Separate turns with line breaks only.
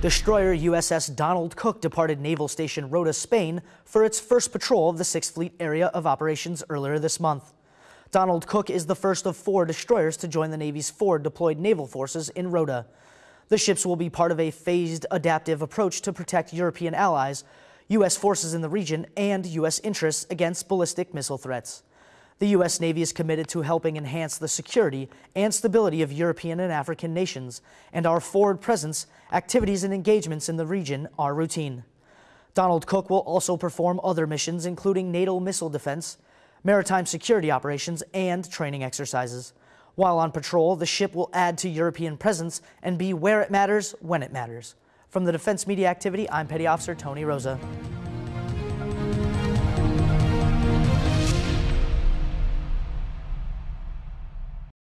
Destroyer USS Donald Cook departed Naval Station Rota, Spain for its first patrol of the Sixth Fleet area of operations earlier this month. Donald Cook is the first of four destroyers to join the Navy's forward deployed naval forces in Rota. The ships will be part of a phased adaptive approach to protect European allies, U.S. forces in the region, and U.S. interests against ballistic missile threats. The U.S. Navy is committed to helping enhance the security and stability of European and African nations, and our forward presence, activities, and engagements in the region are routine. Donald Cook will also perform other missions, including NATO missile defense, maritime security operations, and training exercises. While on patrol, the ship will add to European presence and be where it matters when it matters. From the Defense Media Activity, I'm Petty Officer Tony Rosa.